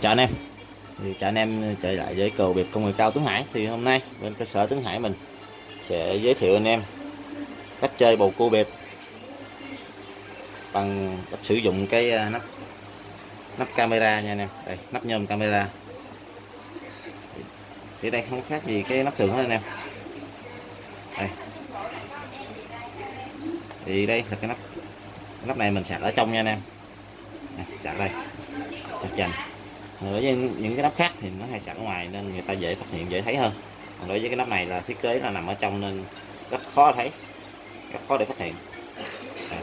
Chào anh em. Thì chào anh em trở lại với cầu biệt công nghệ cao Tuấn Hải. Thì hôm nay bên cơ sở Tuấn Hải mình sẽ giới thiệu anh em cách chơi bầu cua bịp bằng cách sử dụng cái à, nắp nắp camera nha anh em. Đây, nắp nhôm camera. Thì đây không khác gì cái nắp thường hết anh em. Đây. Thì đây là cái nắp nắp này mình sạc ở trong nha anh em. Sạc đây. Đặt dành đối với những cái nắp khác thì nó hay sẵn ngoài nên người ta dễ phát hiện, dễ thấy hơn. Còn đối với cái nắp này là thiết kế là nằm ở trong nên rất khó thấy, rất khó để phát hiện. À.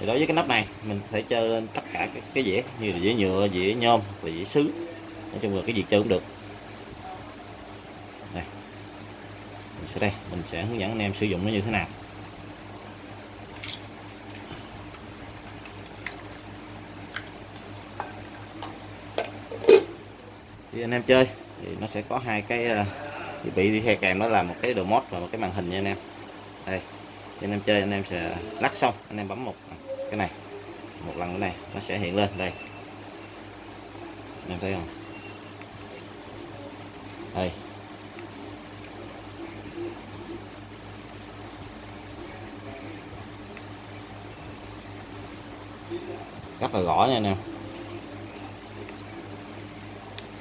thì đối với cái nắp này, mình có thể chơi lên tất cả các cái dĩa như là dĩa nhựa, dĩa nhôm và dĩa sứ. Nói chung là cái gì chơi cũng được. Đây. Mình sẽ đây, mình sẽ hướng dẫn anh em sử dụng nó như thế nào. Khi anh em chơi. Thì nó sẽ có hai cái ờ, thiết bị đi theo kèm đó là một cái đồ mod và một cái màn hình nha anh em. Đây khi anh em chơi, anh em sẽ lắc xong, anh em bấm một cái này, một lần cái này, nó sẽ hiện lên. Đây. Anh em thấy không? Đây. Rất là rõ nha anh em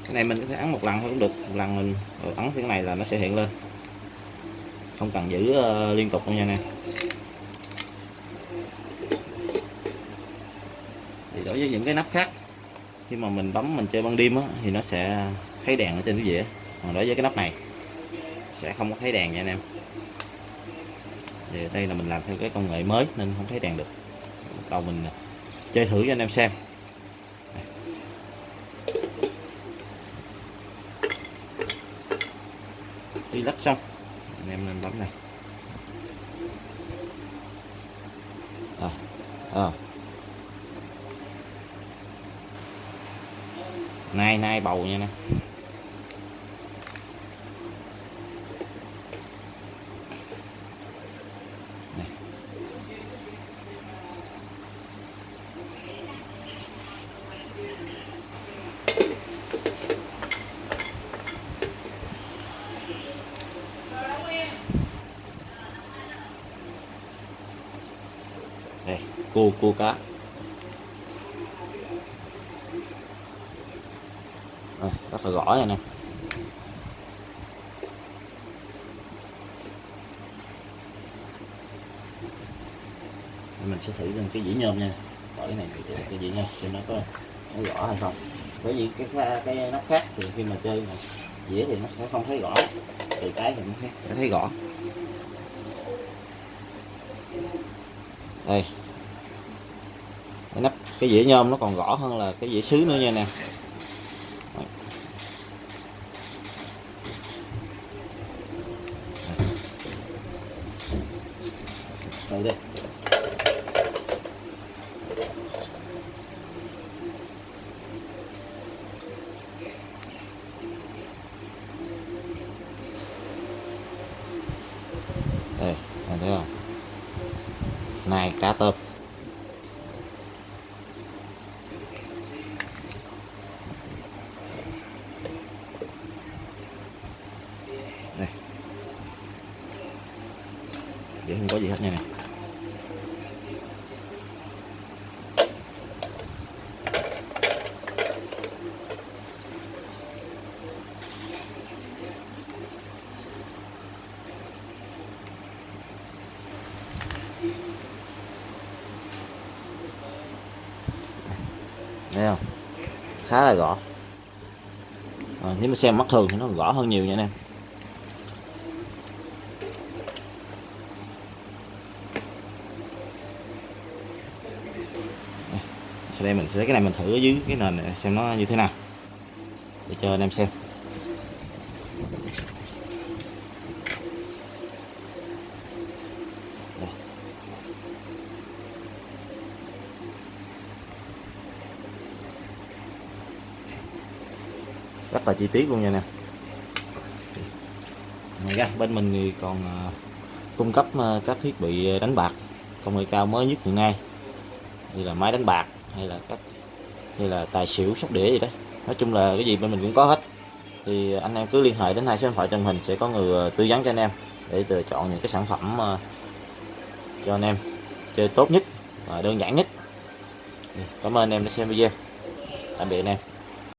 cái này mình có thể ấn một lần thôi cũng được. Một lần mình ừ, ấn cái này là nó sẽ hiện lên. Không cần giữ uh, liên tục đâu nha nè thì đối với những cái nắp khác khi mà mình bấm mình chơi ban đêm á, thì nó sẽ thấy đèn ở trên cái dĩa. Còn đối với cái nắp này sẽ không có thấy đèn nha anh em. Thì đây là mình làm theo cái công nghệ mới nên không thấy đèn được. Đầu mình chơi thử cho anh em xem. Khi lắc xong. Anh em nên bấm này. À, à. nay nay bầu nha nè Này cô cua cá. Đây, rất là rõ nha nè. Mình sẽ thử lên cái dĩa nhôm nha. Bỏ cái này cái, cái dĩa nhôm xem nó có nó rõ hay không. Bởi vì cái cái, cái nắp khác thì khi mà chơi mà dĩa thì nó sẽ không thấy rõ. Thì cái thì nó thấy, nó thấy rõ. Đây cái nắp cái dĩa nhôm nó còn rõ hơn là cái dĩa sứ nữa nha nè. Đây. Đây đây thấy không? Này, cá tôm đây không có gì hết nha. Nè thấy không? Khá là gõ à, ờ, nếu mà xem mắt thường thì nó gõ hơn nhiều nha anh em. Sau đây mình sẽ lấy cái này mình thử ở dưới cái nền này, xem nó như thế nào. Để cho anh em xem. Rất là chi tiết luôn nha nè ngoài ra, bên mình thì còn à, cung cấp à, các thiết bị à, đánh bạc công nghệ cao mới nhất hiện nay. Như là máy đánh bạc hay là các như là tài xỉu, sóc đĩa gì đấy nói chung là cái gì bên mình cũng có hết. Thì anh em cứ liên hệ đến hai số điện thoại trên hình sẽ có người ờ, tư vấn cho anh em để lựa chọn những cái sản phẩm ờ, cho anh em chơi tốt nhất và đơn giản nhất. Cảm ơn anh em đã xem video. Tạm biệt anh em.